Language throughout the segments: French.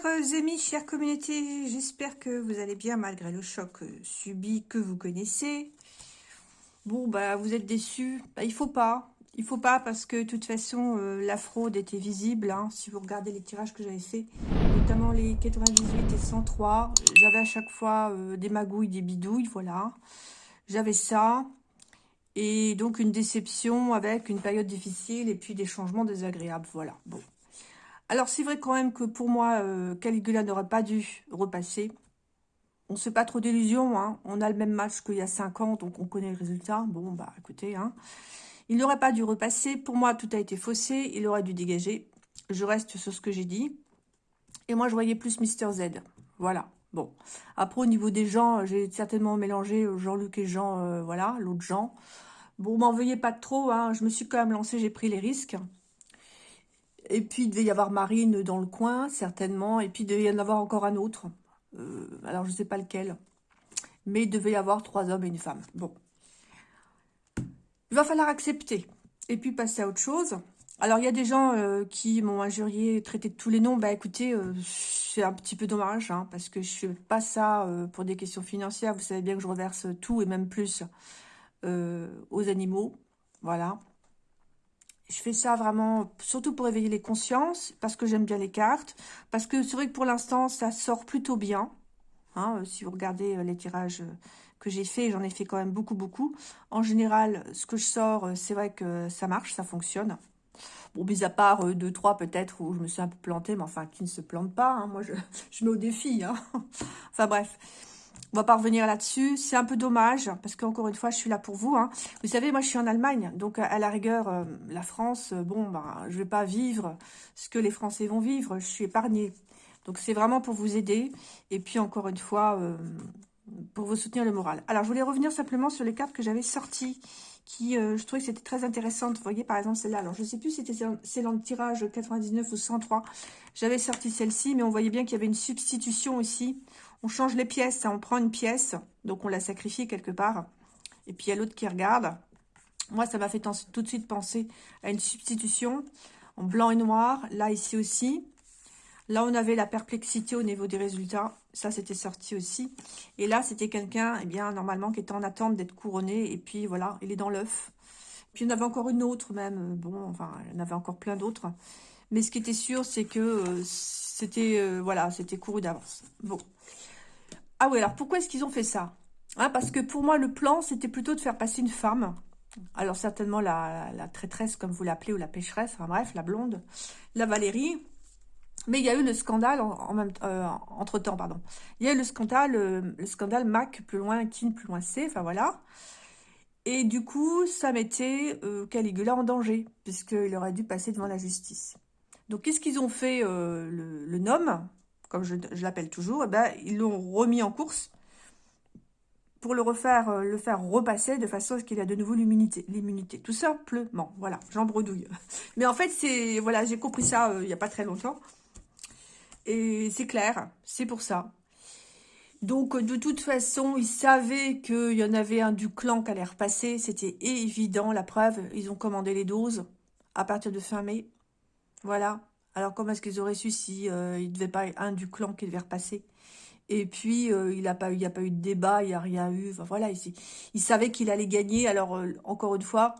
chers amis, chères communautés, j'espère que vous allez bien malgré le choc subi que vous connaissez. Bon, bah vous êtes déçus, bah, il faut pas, il faut pas parce que de toute façon euh, la fraude était visible, hein, si vous regardez les tirages que j'avais fait, notamment les 98 et 103, j'avais à chaque fois euh, des magouilles, des bidouilles, voilà, j'avais ça, et donc une déception avec une période difficile et puis des changements désagréables, voilà, bon. Alors, c'est vrai quand même que pour moi, euh, Caligula n'aurait pas dû repasser. On ne se fait pas trop d'illusions. Hein. On a le même match qu'il y a 5 ans, donc on connaît le résultat. Bon, bah écoutez, hein. il n'aurait pas dû repasser. Pour moi, tout a été faussé. Il aurait dû dégager. Je reste sur ce que j'ai dit. Et moi, je voyais plus Mister Z. Voilà. Bon. Après, au niveau des gens, j'ai certainement mélangé Jean-Luc et Jean, euh, voilà, l'autre Jean. Bon, m'en veuillez pas trop. Hein. Je me suis quand même lancé, j'ai pris les risques. Et puis, il devait y avoir Marine dans le coin, certainement. Et puis, il devait y en avoir encore un autre. Euh, alors, je ne sais pas lequel. Mais il devait y avoir trois hommes et une femme. Bon. Il va falloir accepter. Et puis, passer à autre chose. Alors, il y a des gens euh, qui m'ont injurié, traité de tous les noms. Bah, écoutez, euh, c'est un petit peu dommage, hein, parce que je ne fais pas ça pour des questions financières. Vous savez bien que je reverse tout et même plus aux animaux. Voilà. Je fais ça vraiment, surtout pour éveiller les consciences, parce que j'aime bien les cartes, parce que c'est vrai que pour l'instant, ça sort plutôt bien. Hein, euh, si vous regardez euh, les tirages euh, que j'ai fait, j'en ai fait quand même beaucoup, beaucoup. En général, ce que je sors, c'est vrai que ça marche, ça fonctionne. Bon, mis à part deux, trois peut-être où je me suis un peu plantée, mais enfin, qui ne se plante pas. Hein, moi, je, je mets au défi. Hein. enfin, bref. On va pas revenir là-dessus. C'est un peu dommage, parce qu'encore une fois, je suis là pour vous. Hein. Vous savez, moi, je suis en Allemagne. Donc, à la rigueur, euh, la France, euh, bon, bah, je vais pas vivre ce que les Français vont vivre. Je suis épargnée. Donc, c'est vraiment pour vous aider. Et puis, encore une fois, euh, pour vous soutenir le moral. Alors, je voulais revenir simplement sur les cartes que j'avais sorties qui, je trouvais que c'était très intéressante. Vous voyez, par exemple, celle-là. Alors, je sais plus si c'était dans le tirage 99 ou 103. J'avais sorti celle-ci, mais on voyait bien qu'il y avait une substitution ici on change les pièces, on prend une pièce, donc on la sacrifie quelque part. Et puis il y a l'autre qui regarde. Moi, ça m'a fait tout de suite penser à une substitution en blanc et noir. Là, ici aussi. Là, on avait la perplexité au niveau des résultats. Ça, c'était sorti aussi. Et là, c'était quelqu'un, eh bien, normalement, qui était en attente d'être couronné. Et puis, voilà, il est dans l'œuf. Puis, en avait encore une autre, même. Bon, enfin, en avait encore plein d'autres. Mais ce qui était sûr, c'est que euh, c'était, euh, voilà, c'était couru d'avance. Bon. Ah oui, alors pourquoi est-ce qu'ils ont fait ça? Hein, Parce que pour moi, le plan, c'était plutôt de faire passer une femme. Alors certainement la, traîtresse, comme vous l'appelez, ou la pécheresse, enfin bref, la blonde, la Valérie. Mais il y a eu le scandale en, même euh, entre temps, pardon. Il y a eu le scandale, euh, le scandale Mac plus loin, Kin plus loin C, enfin voilà. Et du coup, ça mettait euh, Caligula en danger, puisqu'il aurait dû passer devant la justice. Donc, qu'est-ce qu'ils ont fait le, le nom comme je, l'appelle toujours, eh ben, ils l'ont remis en course pour le refaire, euh, le faire repasser de façon à ce qu'il ait de nouveau l'immunité. Tout simplement, voilà, j'en bredouille. Mais en fait, c'est voilà, j'ai compris ça euh, il n'y a pas très longtemps. Et c'est clair, c'est pour ça. Donc, de toute façon, ils savaient qu'il y en avait un du clan qui allait repasser. C'était évident, la preuve. Ils ont commandé les doses à partir de fin mai. Voilà. Alors, comment est-ce qu'ils auraient su si euh, il ne devait pas un du clan qui devait repasser? Et puis, euh, il n'y a, pas eu, a pas eu de débat, il n'y a rien eu. Enfin, voilà, il, il savait qu'il allait gagner. Alors, euh, encore une fois,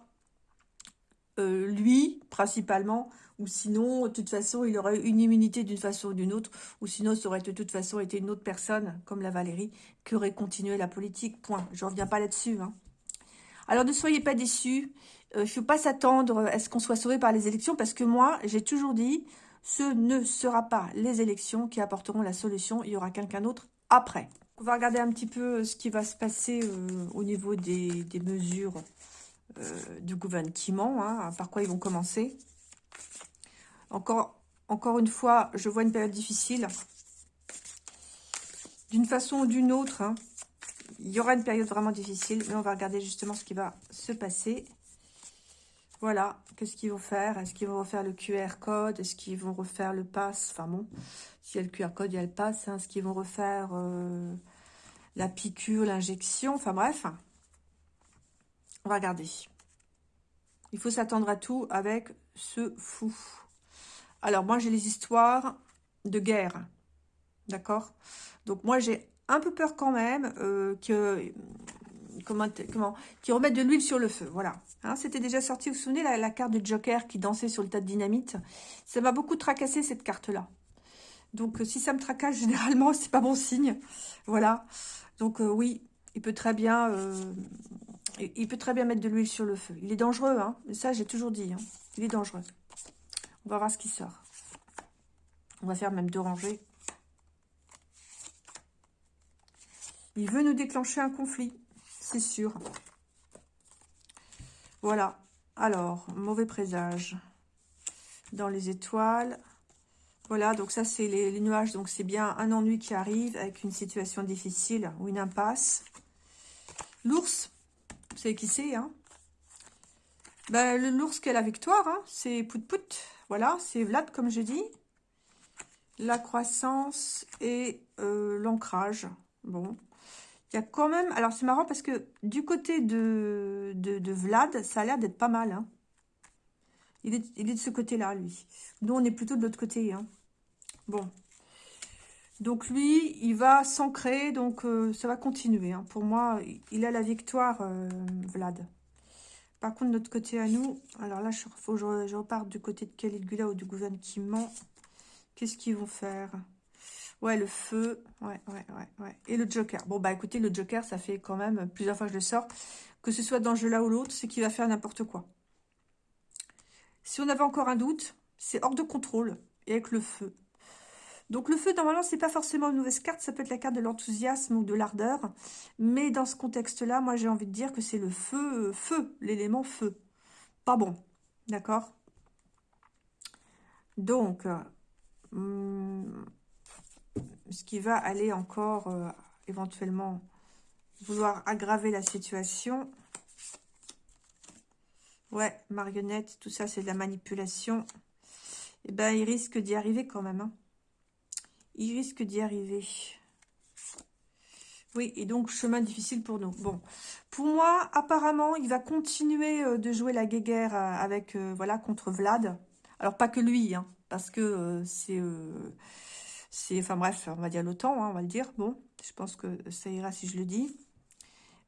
lui, principalement, ou sinon, de toute façon, il aurait une immunité d'une façon ou d'une autre, ou sinon, ça aurait de toute façon été une autre personne, comme la Valérie, qui aurait continué la politique, point. Je ne reviens pas là-dessus. Hein. Alors, ne soyez pas déçus. Il ne faut pas s'attendre à ce qu'on soit sauvé par les élections, parce que moi, j'ai toujours dit, ce ne sera pas les élections qui apporteront la solution. Il y aura quelqu'un d'autre après. On va regarder un petit peu euh, ce qui va se passer euh, au niveau des, mesures euh, du gouvernement, hein, par quoi ils vont commencer. Encore, une fois, je vois une période difficile. D'une façon ou d'une autre, hein. il y aura une période vraiment difficile, mais on va regarder justement ce qui va se passer. Voilà, qu'est-ce qu'ils vont faire? Est-ce qu'ils vont refaire le QR code? Est-ce qu'ils vont refaire le pass? Enfin bon, s'il y a le QR code, il y a le pass. Hein. Est-ce qu'ils vont refaire euh, la piqûre, l'injection? Enfin bref, on va regarder. Il faut s'attendre à tout avec ce fou. Alors moi, j'ai les histoires de guerre. D'accord? Donc moi, j'ai un peu peur quand même euh, que... Comment, comment Qui remettent de l'huile sur le feu, voilà. Hein, C'était déjà sorti, vous vous souvenez, la, carte de Joker qui dansait sur le tas de dynamite? Ça m'a beaucoup tracassé, cette carte-là. Donc, si ça me tracasse, généralement, c'est pas bon signe. Voilà. Donc, euh, oui, il peut très bien... Euh, il peut très bien mettre de l'huile sur le feu. Il est dangereux, hein. Ça, j'ai toujours dit. Hein. Il est dangereux. On va voir ce qui sort. On va faire même deux rangées. Il veut nous déclencher un conflit, c'est sûr. Voilà. Alors, mauvais présage. Dans les étoiles. Voilà, donc ça, c'est les, nuages. Donc, c'est bien un ennui qui arrive avec une situation difficile ou une impasse. L'ours, vous savez qui c'est, hein? Ben, L'ours qui a la victoire, hein, c'est Pout Pout. Voilà, c'est Vlad, comme je dis. La croissance et euh, l'ancrage. Bon, il y a quand même... Alors, c'est marrant parce que du côté de, de, Vlad, ça a l'air d'être pas mal. Hein. Il, est, de ce côté-là, lui. Nous, on est plutôt de l'autre côté. Hein. Bon. Donc, lui, il va s'ancrer. Donc, euh, ça va continuer. Hein. Pour moi, il a la victoire, euh, Vlad. Par contre, notre côté à nous... Alors là, il faut je, je reparte du côté de Caligula ou du gouvernement. Qu'est-ce qu'ils vont faire? Ouais, le feu. Ouais, ouais, ouais, ouais. Et le Joker. Bon, bah écoutez, le Joker, ça fait quand même plusieurs fois que je le sors. Que ce soit dans le jeu là ou l'autre, c'est qu'il va faire n'importe quoi. Si on avait encore un doute, c'est hors de contrôle. Et avec le feu. Donc le feu, normalement, c'est pas forcément une mauvaise carte. Ça peut être la carte de l'enthousiasme ou de l'ardeur. Mais dans ce contexte-là, moi, j'ai envie de dire que c'est le feu, feu, l'élément feu. Pas bon. D'accord? Donc, hum, ce qui va aller encore euh, éventuellement vouloir aggraver la situation. Ouais, marionnette, tout ça, c'est de la manipulation. Eh ben, il risque d'y arriver quand même. Hein. Il risque d'y arriver. Oui, et donc, chemin difficile pour nous. Bon, pour moi, apparemment, il va continuer euh, de jouer la guéguerre euh, avec, voilà, contre Vlad. Alors, pas que lui, hein, parce que c'est enfin bref, on va dire l'OTAN, hein, on va le dire. Bon, je pense que ça ira si je le dis.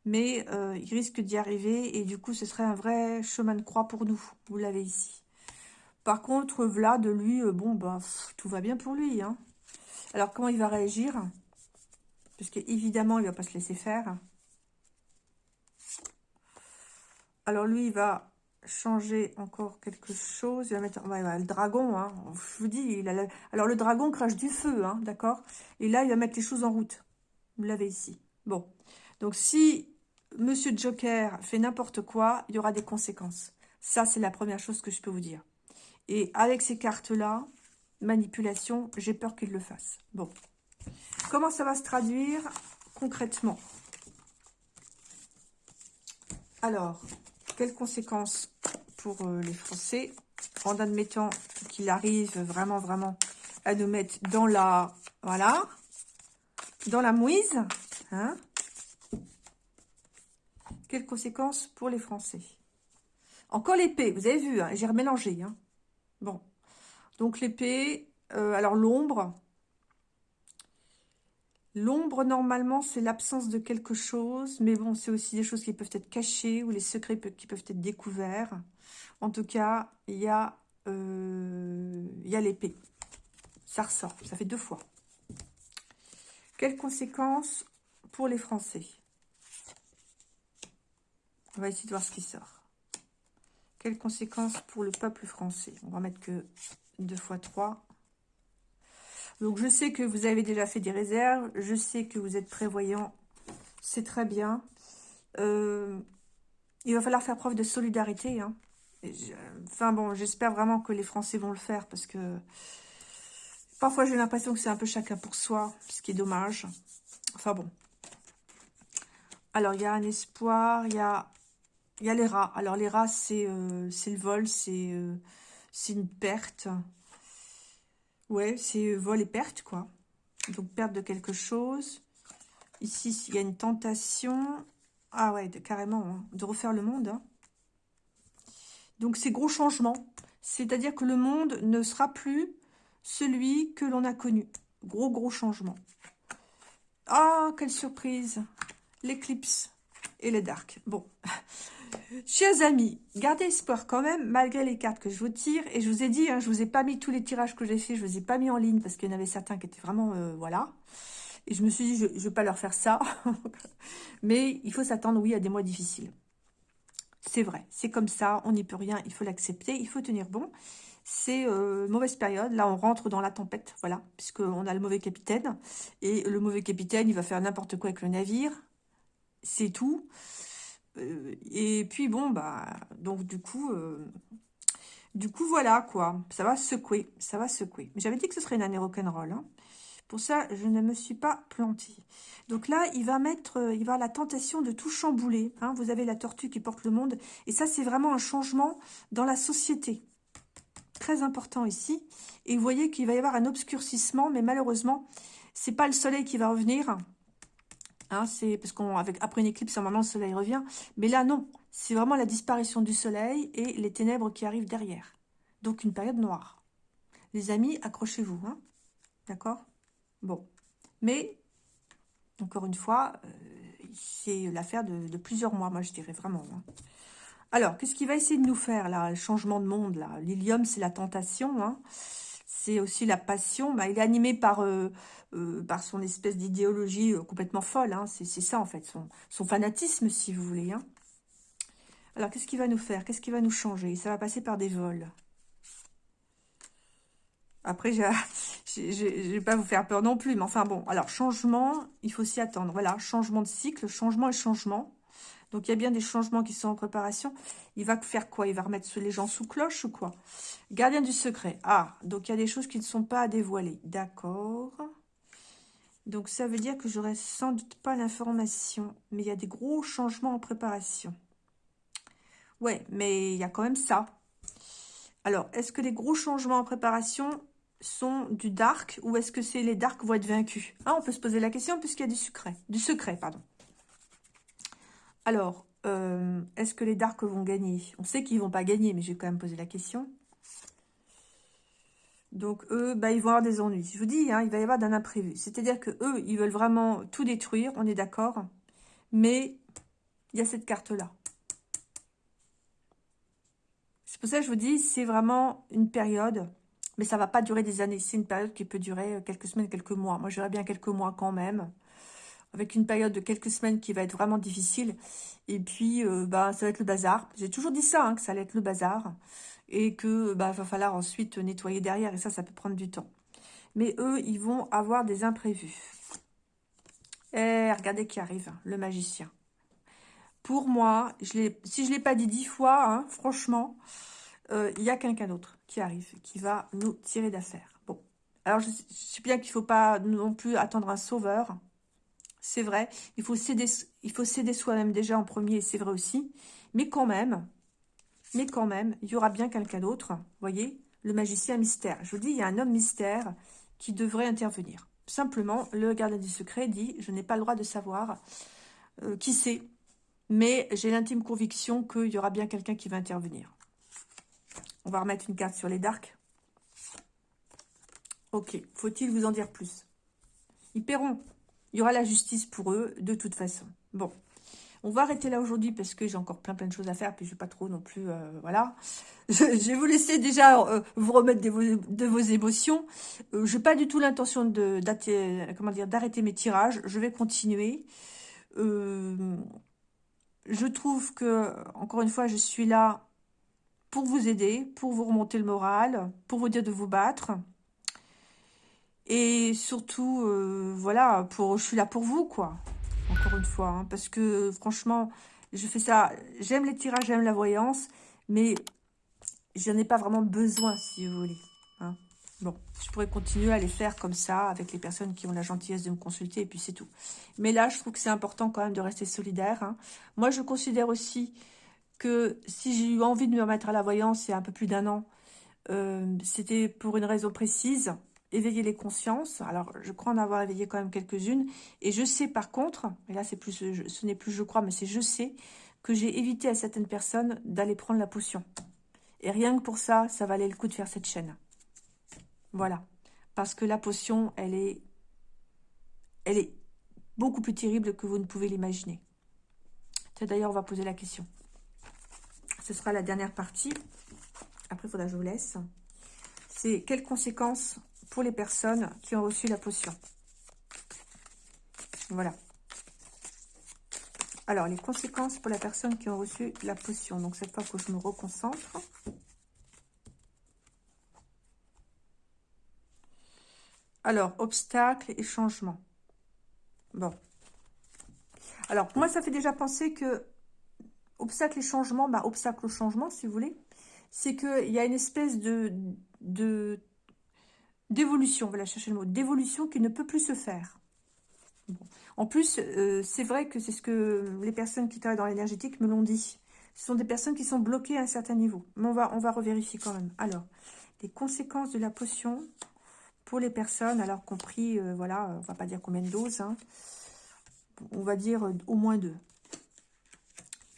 Mais euh, il risque d'y arriver et du coup, ce serait un vrai chemin de croix pour nous. Vous l'avez ici. Par contre, Vlad, lui, euh, bon, bah, tout va bien pour lui. Hein. Alors, comment il va réagir? Parce qu'évidemment, il ne va pas se laisser faire. Alors, lui, il va changer encore quelque chose. Il va mettre le dragon. Hein. Je vous dis, alors le dragon crache du feu, hein, d'accord? Et là, il va mettre les choses en route. Vous l'avez ici. Bon. Donc, si Monsieur Joker fait n'importe quoi, il y aura des conséquences. Ça, c'est la première chose que je peux vous dire. Et avec ces cartes-là, manipulation, j'ai peur qu'il le fasse. Bon. Comment ça va se traduire concrètement? Alors, quelles conséquences pour euh, les Français en admettant qu'il arrive vraiment, vraiment à nous mettre dans la, voilà, dans la mouise, hein? Quelles conséquences pour les Français? Encore l'épée, vous avez vu, hein, j'ai remélangé, hein. Bon, donc l'épée, euh, alors l'ombre, L'ombre, normalement, c'est l'absence de quelque chose, mais bon, c'est aussi des choses qui peuvent être cachées ou les secrets qui peuvent être découverts. En tout cas, il y a, euh, l'épée. Ça ressort, ça fait deux fois. Quelles conséquences pour les Français? On va essayer de voir ce qui sort. Quelles conséquences pour le peuple français? On va mettre que deux fois trois. Donc, je sais que vous avez déjà fait des réserves. Je sais que vous êtes prévoyant. C'est très bien. Euh, il va falloir faire preuve de solidarité. Hein. enfin bon, j'espère vraiment que les Français vont le faire parce que parfois j'ai l'impression que c'est un peu chacun pour soi, ce qui est dommage. Enfin bon. Alors, il y a un espoir, il y a, les rats. Alors, les rats, c'est euh, le vol, euh, c'est une perte. Ouais, c'est vol et perte, quoi. Donc, perte de quelque chose. Ici, il y a une tentation. Ah ouais, carrément, hein, de refaire le monde. Hein. Donc, c'est gros changement. C'est-à-dire que le monde ne sera plus celui que l'on a connu. Gros, gros changement. Ah, quelle surprise L'éclipse et le dark. Bon, chers amis, gardez espoir quand même, malgré les cartes que je vous tire. Et je vous ai dit, hein, je vous ai pas mis tous les tirages que j'ai fait, je vous ai pas mis en ligne parce qu'il y en avait certains qui étaient vraiment, euh, voilà. Et je me suis dit, je ne vais pas leur faire ça. Mais il faut s'attendre, oui, à des mois difficiles. C'est vrai, c'est comme ça, on n'y peut rien, il faut l'accepter, il faut tenir bon. C'est euh, mauvaise période, là on rentre dans la tempête, voilà, puisqu'on a le mauvais capitaine. Et le mauvais capitaine, il va faire n'importe quoi avec le navire, c'est tout. Euh, et puis bon, bah, donc du coup, euh, du coup voilà quoi, ça va secouer, ça va secouer. J'avais dit que ce serait une année rock'n'roll, hein. Pour ça, je ne me suis pas plantée. Donc là, il va mettre, euh, il va la tentation de tout chambouler. Hein. Vous avez la tortue qui porte le monde. Et ça, c'est vraiment un changement dans la société. Très important ici. Et vous voyez qu'il va y avoir un obscurcissement, mais malheureusement, c'est pas le soleil qui va revenir. Hein, c'est parce qu'après une éclipse, normalement, le soleil revient. Mais là, non. C'est vraiment la disparition du soleil et les ténèbres qui arrivent derrière. Donc, une période noire. Les amis, accrochez-vous. Hein. D'accord? Bon. Mais, encore une fois, euh, c'est l'affaire de, plusieurs mois, moi je dirais vraiment. Hein. Alors, qu'est-ce qu'il va essayer de nous faire, là, le changement de monde, là? L'ilium, c'est la tentation. C'est aussi la passion. Bah, il est animé par, euh, euh, son espèce d'idéologie complètement folle, hein. c'est ça, en fait, son, fanatisme, si vous voulez. Hein. Alors, qu'est-ce qu'il va nous faire? Qu'est-ce qu'il va nous changer? Ça va passer par des vols. Après, je ne vais pas vous faire peur non plus. Mais enfin bon, alors changement, il faut s'y attendre. Voilà, changement de cycle, changement et changement. Donc, il y a bien des changements qui sont en préparation. Il va faire quoi? Il va remettre les gens sous cloche ou quoi? Gardien du secret. Ah, donc il y a des choses qui ne sont pas à dévoiler. D'accord. Donc, ça veut dire que j'aurai sans doute pas l'information. Mais il y a des gros changements en préparation. Ouais, mais il y a quand même ça. Alors, est-ce que les gros changements en préparation sont du dark ou est-ce que c'est les darks vont être vaincus? Ah, On peut se poser la question puisqu'il y a du secret. Du secret, pardon. Alors, euh, est-ce que les darks vont gagner? On sait qu'ils vont pas gagner, mais je vais quand même poser la question. Donc, eux, bah, ils vont avoir des ennuis. Je vous dis, hein, il va y avoir d'un imprévu. C'est-à-dire que eux, ils veulent vraiment tout détruire, on est d'accord. Mais il y a cette carte-là. C'est pour ça que je vous dis, c'est vraiment une période mais ça va pas durer des années. C'est une période qui peut durer euh, quelques semaines, quelques mois. Moi, j'aurais bien quelques mois quand même. Avec une période de quelques semaines qui va être vraiment difficile. Et puis, euh, bah, ça va être le bazar. J'ai toujours dit ça, hein, que ça allait être le bazar. Et que bah, va falloir ensuite nettoyer derrière. Et ça, ça peut prendre du temps. Mais eux, ils vont avoir des imprévus. Et eh, regardez qui arrive, le magicien. Pour moi, je si je ne l'ai pas dit dix fois, hein, franchement, euh, il y a quelqu'un d'autre qui arrive, qui va nous tirer d'affaire. Bon, alors je, sais bien qu'il ne faut pas non plus attendre un sauveur. C'est vrai, il faut céder, soi-même déjà en premier, c'est vrai aussi. Mais quand même, mais quand même, il y aura bien quelqu'un d'autre. voyez, le magicien mystère. Je vous dis, il y a un homme mystère qui devrait intervenir. Simplement, le gardien du secret dit, je n'ai pas le droit de savoir euh, qui c'est. Mais j'ai l'intime conviction qu'il y aura bien quelqu'un qui va intervenir. On va remettre une carte sur les darks. Ok, faut-il vous en dire plus? Ils paieront. Il y aura la justice pour eux, de toute façon. Bon, on va arrêter là aujourd'hui parce que j'ai encore plein plein de choses à faire, puis je vais pas trop non plus, euh, voilà. Je, vais vous laisser déjà euh, vous remettre de vos, émotions. Euh, je n'ai pas du tout l'intention d'arrêter mes tirages. Je vais continuer. je trouve que, encore une fois, je suis là pour vous aider, pour vous remonter le moral, pour vous dire de vous battre. Et surtout, euh, voilà, pour, je suis là pour vous, quoi. Encore une fois, hein, parce que franchement, je fais ça, j'aime les tirages, j'aime la voyance, mais je n'en ai pas vraiment besoin, si vous voulez. Hein. Bon, je pourrais continuer à les faire comme ça, avec les personnes qui ont la gentillesse de me consulter, et puis c'est tout. Mais là, je trouve que c'est important quand même de rester solidaire. Hein. Moi, je considère aussi que si j'ai eu envie de me remettre à la voyance il y a un peu plus d'un an, euh, c'était pour une raison précise, éveiller les consciences. Alors, je crois en avoir éveillé quand même quelques-unes. Et je sais par contre, et là ce n'est plus je crois, mais c'est je sais, que j'ai évité à certaines personnes d'aller prendre la potion. Et rien que pour ça, ça valait le coup de faire cette chaîne. Voilà. parce que la potion, elle est, elle est beaucoup plus terrible que vous ne pouvez l'imaginer. D'ailleurs, on va poser la question. Ce sera la dernière partie. Après, il faudra que je vous laisse. C'est quelles conséquences pour les personnes qui ont reçu la potion Voilà. Alors, les conséquences pour la personne qui ont reçu la potion. Donc, cette fois que je me reconcentre. Alors, obstacles et changements. Bon. Alors, moi, ça fait déjà penser que obstacle et changement, bah, obstacle au changement, si vous voulez, c'est qu'il y a une espèce de d'évolution, voilà, chercher le mot, d'évolution qui ne peut plus se faire. En plus, euh, c'est vrai que c'est ce que les personnes qui travaillent dans l'énergétique me l'ont dit. Ce sont des personnes qui sont bloquées à un certain niveau. Mais on va, on va revérifier quand même. Alors, les conséquences de la potion pour les personnes, alors compris, euh, voilà, on va pas dire combien de doses, hein. on va dire euh, au moins deux.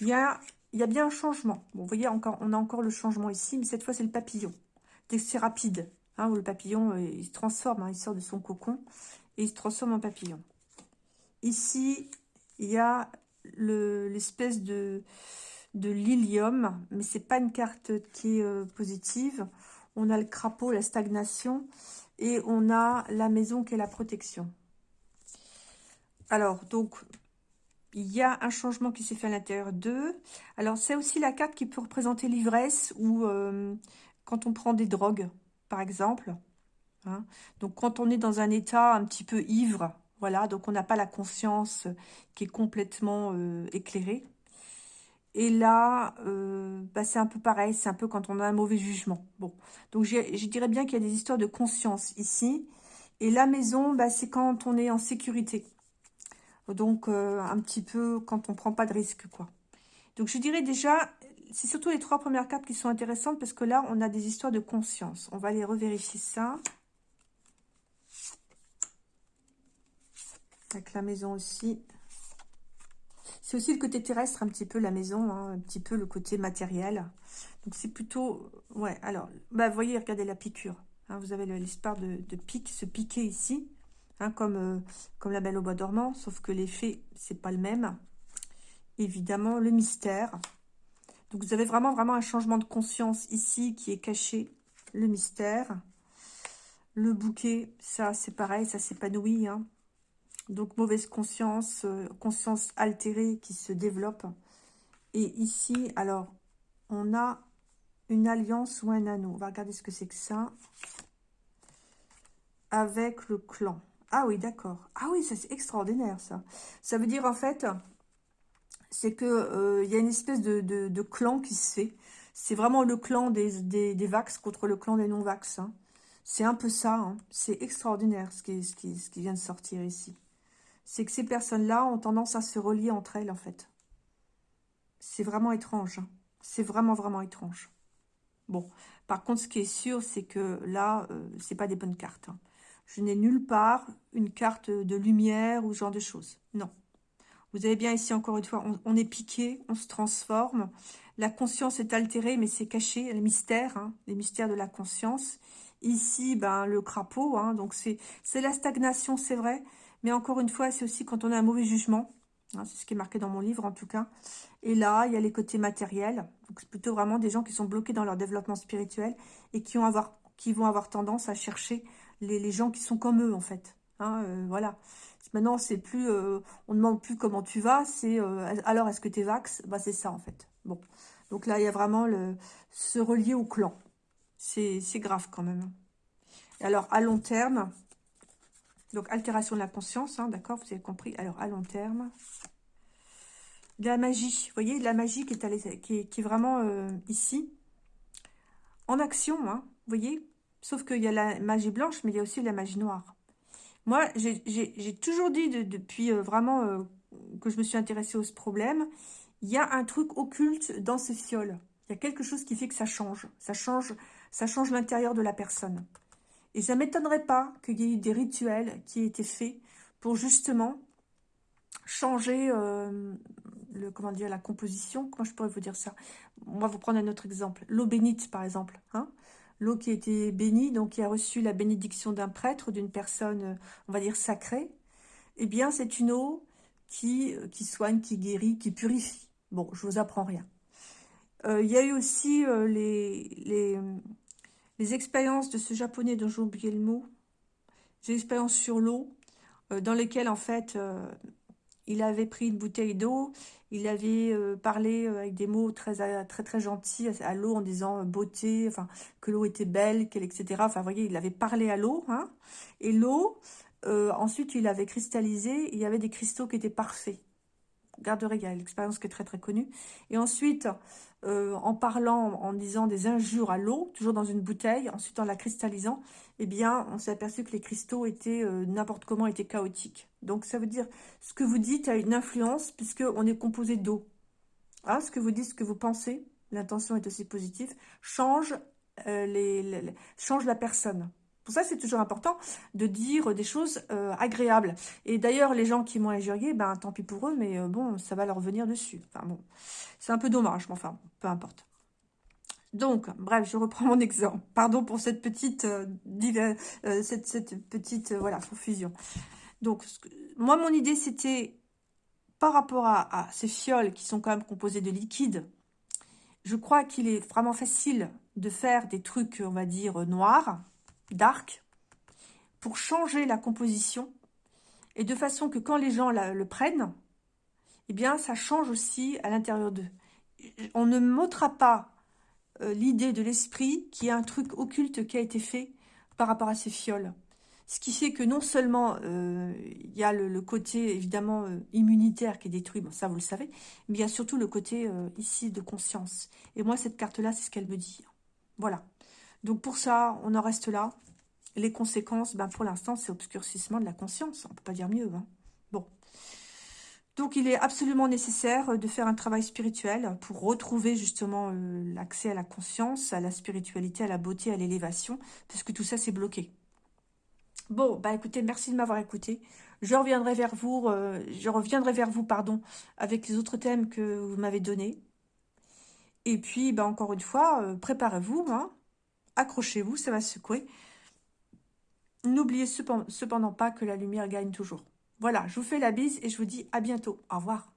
Il y a, il y a bien un changement. Bon, vous voyez, encore, on a encore le changement ici, mais cette fois, c'est le papillon. C'est rapide, hein, où le papillon, euh, il se transforme, hein, il sort de son cocon et il se transforme en papillon. Ici, il y a l'espèce de, lilium, mais c'est pas une carte qui est positive. On a le crapaud, la stagnation, et on a la maison qui est la protection. Alors, donc, il y a un changement qui s'est fait à l'intérieur d'eux. Alors, c'est aussi la carte qui peut représenter l'ivresse ou euh, quand on prend des drogues, par exemple. Hein. Donc, quand on est dans un état un petit peu ivre, voilà, donc on n'a pas la conscience qui est complètement euh, éclairée. Et là, euh, bah, c'est un peu pareil, c'est un peu quand on a un mauvais jugement. Bon, donc je dirais bien qu'il y a des histoires de conscience ici. Et la maison, bah, c'est quand on est en sécurité. Donc, euh, un petit peu quand on prend pas de risque, quoi. Donc, je dirais déjà, c'est surtout les trois premières cartes qui sont intéressantes parce que là, on a des histoires de conscience. On va aller revérifier ça. Avec la maison aussi. C'est aussi le côté terrestre, un petit peu la maison, hein, un petit peu le côté matériel. Donc c'est plutôt... Ouais, alors, bah, voyez, regardez la piqûre. Hein, vous avez l'espoir de, se piquer ici, hein, comme, euh, comme la belle au bois dormant, sauf que l'effet, c'est pas le même. Évidemment, le mystère. Donc vous avez vraiment, vraiment un changement de conscience ici qui est caché. Le mystère. Le bouquet, ça c'est pareil, ça s'épanouit. Hein. Donc, mauvaise conscience, euh, conscience altérée qui se développe. Et ici, alors, on a une alliance ou un anneau. On va regarder ce que c'est que ça. Avec le clan. Ah oui, d'accord. Ah oui, c'est extraordinaire, ça. Ça veut dire, en fait, c'est que euh, y a une espèce de, clan qui se fait. C'est vraiment le clan des, Vax contre le clan des non-Vax. Hein. C'est un peu ça. Hein. C'est extraordinaire ce qui, vient de sortir ici c'est que ces personnes-là ont tendance à se relier entre elles, en fait. C'est vraiment étrange. Hein. C'est vraiment, vraiment étrange. Bon, par contre, ce qui est sûr, c'est que là, euh, c'est pas des bonnes cartes. Je n'ai nulle part une carte de lumière ou ce genre de choses. Non. Vous avez bien ici, encore une fois, on, est piqué, on se transforme. La conscience est altérée, mais c'est caché, les mystères, hein, les mystères de la conscience. Ici, ben, le crapaud, hein, donc c'est la stagnation, c'est vrai, mais encore une fois, c'est aussi quand on a un mauvais jugement. Hein, c'est ce qui est marqué dans mon livre, en tout cas. Et là, il y a les côtés matériels. C'est plutôt vraiment des gens qui sont bloqués dans leur développement spirituel et qui, vont avoir tendance à chercher les, gens qui sont comme eux, en fait. Euh, voilà. Maintenant, c'est plus, euh, on ne demande plus comment tu vas, c'est euh, alors est-ce que tu es vax? Bah, C'est ça, en fait. Bon. Donc là, il y a vraiment le se relier au clan. C'est grave quand même. alors, à long terme, donc, altération de la conscience, hein, d'accord Vous avez compris. Alors, à long terme. De la magie. Vous voyez, la magie qui est, qui est, vraiment euh, ici. En action, hein, vous voyez Sauf qu'il y a la magie blanche, mais il y a aussi la magie noire. Moi, j'ai toujours dit depuis euh, vraiment euh, que je me suis intéressée à ce problème, il y a un truc occulte dans ce fiole. Il y a quelque chose qui fait que ça change. Ça change, ça change l'intérieur de la personne. Et ça ne m'étonnerait pas qu'il y ait eu des rituels qui aient été faits pour justement changer euh, le, comment dire, la composition. Comment je pourrais vous dire ça? On va vous prendre un autre exemple. L'eau bénite, par exemple. Hein? L'eau qui a été bénie, donc qui a reçu la bénédiction d'un prêtre, d'une personne, on va dire, sacrée, eh bien, c'est une eau qui, qui soigne, qui guérit, qui purifie. Bon, je vous apprends rien. Euh, il y a eu aussi euh, les, les, les, expériences de ce japonais dont j'ai oublié le mot, des expériences sur l'eau, euh, dans lesquelles, en fait, il avait pris une bouteille d'eau, il avait parlé avec des mots très très très gentils à, l'eau en disant beauté, que l'eau était belle, qu'elle etc. Enfin, vous voyez, il avait parlé à l'eau, hein, et l'eau, ensuite, il avait cristallisé, il y avait des cristaux qui étaient parfaits. Y a l'expérience qui est très très connue. Et ensuite, euh, en parlant, en disant des injures à l'eau, toujours dans une bouteille, ensuite en la cristallisant, eh bien, on s'est aperçu que les cristaux étaient, euh, n'importe comment, étaient chaotiques. Donc, ça veut dire, ce que vous dites a une influence, puisqu'on est composé d'eau. Hein, ce que vous dites, ce que vous pensez, l'intention est aussi positive, change, euh, les, change la personne. Pour ça, c'est toujours important de dire des choses euh, agréables. Et d'ailleurs, les gens qui m'ont injurié, ben tant pis pour eux, mais euh, bon, ça va leur venir dessus. Enfin bon, c'est un peu dommage, mais enfin, peu importe. Donc, bref, je reprends mon exemple. Pardon pour cette petite, euh, cette, petite voilà, confusion. Donc, moi, mon idée, c'était, par rapport à, à ces fioles qui sont quand même composées de liquide, je crois qu'il est vraiment facile de faire des trucs, on va dire, noirs, dark pour changer la composition et de façon que quand les gens le prennent, eh bien, ça change aussi à l'intérieur d'eux. On ne m'ôtera pas euh, l'idée de l'esprit qui est un truc occulte qui a été fait par rapport à ces fioles. Ce qui fait que non seulement euh, il y a le, côté évidemment euh, immunitaire qui est détruit, bon ça vous le savez, mais il y a surtout le côté ici de conscience. Et moi cette carte-là, c'est ce qu'elle me dit. Voilà. Donc pour ça, on en reste là. Les conséquences, ben pour l'instant, c'est obscurcissement de la conscience. On ne peut pas dire mieux. Hein. Bon. Donc il est absolument nécessaire de faire un travail spirituel pour retrouver justement euh, l'accès à la conscience, à la spiritualité, à la beauté, à l'élévation, parce que tout ça c'est bloqué. Bon, bah écoutez, merci de m'avoir écouté. Je reviendrai vers vous, euh, je reviendrai vers vous, pardon, avec les autres thèmes que vous m'avez donnés. Et puis, bah, encore une fois, euh, préparez-vous, hein, accrochez-vous, ça va secouer. N'oubliez cependant pas que la lumière gagne toujours. Voilà, je vous fais la bise et je vous dis à bientôt. Au revoir.